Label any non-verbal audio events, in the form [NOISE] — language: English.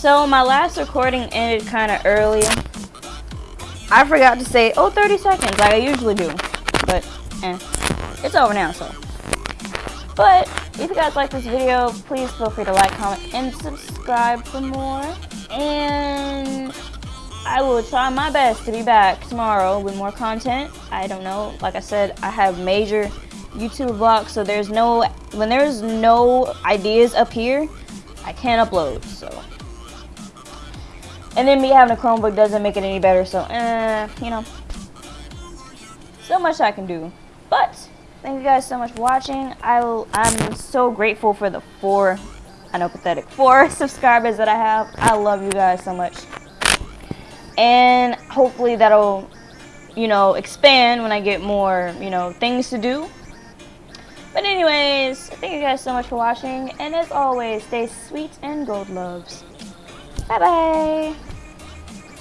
So my last recording ended kind of early. I forgot to say, oh, 30 seconds, like I usually do. But, eh, it's over now, so. But, if you guys like this video, please feel free to like, comment, and subscribe for more. And I will try my best to be back tomorrow with more content. I don't know, like I said, I have major YouTube blocks, so there's no, when there's no ideas up here, I can't upload, so. And then me having a Chromebook doesn't make it any better, so, eh, you know. So much I can do. But, thank you guys so much for watching. I will, I'm so grateful for the four, I know pathetic, four [LAUGHS] subscribers that I have. I love you guys so much. And hopefully that'll, you know, expand when I get more, you know, things to do. But anyways, thank you guys so much for watching, and as always, stay sweet and gold loves. 拜拜。